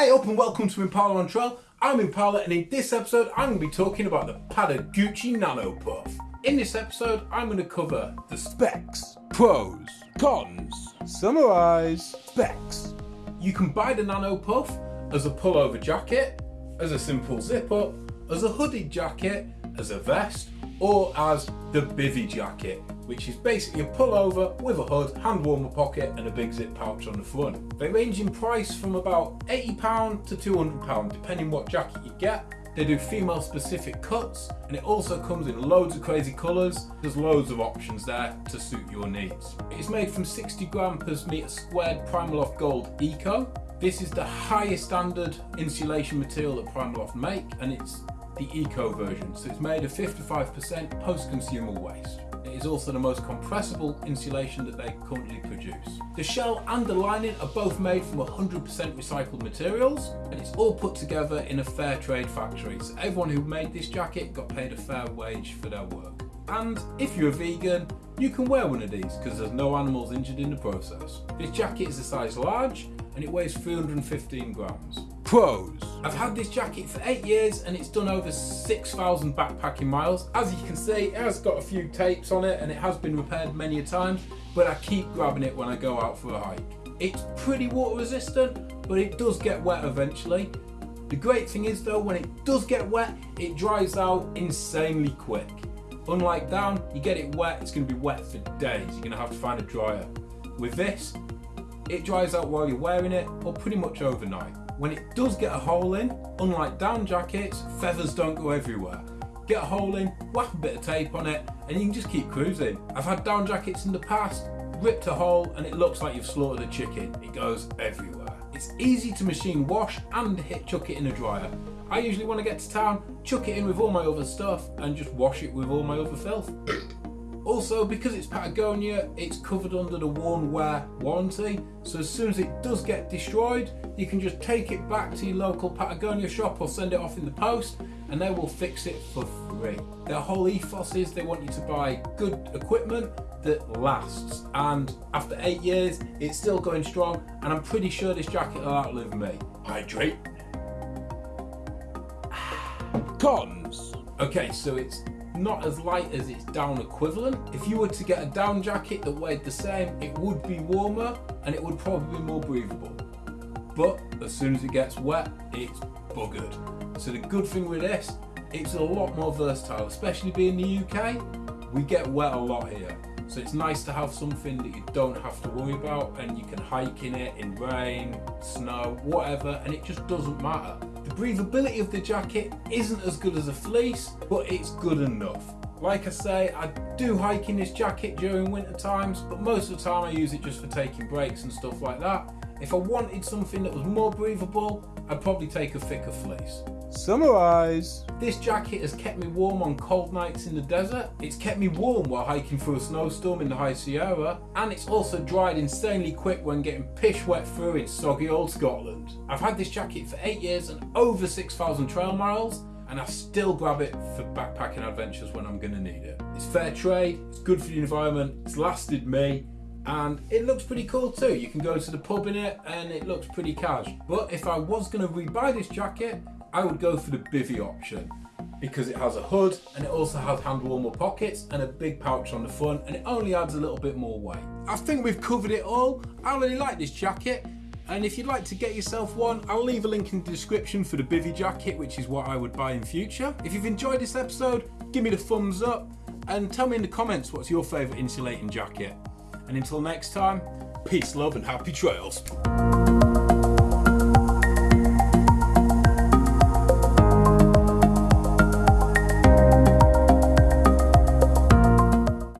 Hey up and welcome to Impala on Trail. I'm Impala and in this episode I'm going to be talking about the Patagucci Nano Puff. In this episode I'm going to cover the specs, pros, cons, summarise, specs. You can buy the Nano Puff as a pullover jacket, as a simple zip up, as a hooded jacket, as a vest, or as the bivy jacket, which is basically a pullover with a hood, hand warmer pocket and a big zip pouch on the front. They range in price from about £80 to £200 depending what jacket you get. They do female specific cuts and it also comes in loads of crazy colours. There's loads of options there to suit your needs. It's made from 60 gram per metre squared Primaloft Gold Eco. This is the highest standard insulation material that Primaloft make and it's the Eco version. So it's made of 55% post-consumer waste. It is also the most compressible insulation that they currently produce. The shell and the lining are both made from 100% recycled materials and it's all put together in a fair trade factory. So everyone who made this jacket got paid a fair wage for their work. And if you're a vegan, you can wear one of these because there's no animals injured in the process. This jacket is a size large and it weighs 315 grams. Pros. I've had this jacket for eight years and it's done over 6,000 backpacking miles. As you can see, it has got a few tapes on it and it has been repaired many a time, but I keep grabbing it when I go out for a hike. It's pretty water resistant, but it does get wet eventually. The great thing is though, when it does get wet, it dries out insanely quick. Unlike down, you get it wet, it's going to be wet for days. You're to have to find a dryer. With this, it dries out while you're wearing it or pretty much overnight. When it does get a hole in, unlike down jackets, feathers don't go everywhere. Get a hole in, whack a bit of tape on it, and you can just keep cruising. I've had down jackets in the past, ripped a hole and it looks like you've slaughtered a chicken. It goes everywhere. It's easy to machine wash and hit chuck it in a dryer. I usually want to get to town, chuck it in with all my other stuff and just wash it with all my other filth. Also, because it's Patagonia, it's covered under the worn wear warranty. So as soon as it does get destroyed, you can just take it back to your local Patagonia shop or send it off in the post and they will fix it for free. Their whole ethos is they want you to buy good equipment that lasts. And after eight years, it's still going strong. And I'm pretty sure this jacket will outlive me. Hydrate. Cons. Okay, so it's not as light as its down equivalent. If you were to get a down jacket that weighed the same, it would be warmer and it would probably be more breathable. But as soon as it gets wet, it's buggered. So the good thing with this, it's a lot more versatile, especially being the UK. We get wet a lot here. So it's nice to have something that you don't have to worry about and you can hike in it in rain, snow, whatever, and it just doesn't matter. The breathability of the jacket isn't as good as a fleece, but it's good enough. Like I say, I do hike in this jacket during winter times, but most of the time I use it just for taking breaks and stuff like that. If I wanted something that was more breathable, I'd probably take a thicker fleece. Summarise. This jacket has kept me warm on cold nights in the desert. It's kept me warm while hiking through a snowstorm in the High Sierra. And it's also dried insanely quick when getting pish wet through in soggy old Scotland. I've had this jacket for 8 years and over 6,000 trail miles and I still grab it for backpacking adventures when I'm going to need it. It's fair trade, it's good for the environment, it's lasted me and it looks pretty cool too. You can go to the pub in it and it looks pretty cash. But if I was going to rebuy this jacket, I would go for the bivy option because it has a hood and it also has hand warmer pockets and a big pouch on the front and it only adds a little bit more weight. I think we've covered it all. I really like this jacket and if you'd like to get yourself one, I'll leave a link in the description for the bivy jacket, which is what I would buy in future. If you've enjoyed this episode, give me the thumbs up and tell me in the comments what's your favourite insulating jacket. And until next time, peace, love and happy trails.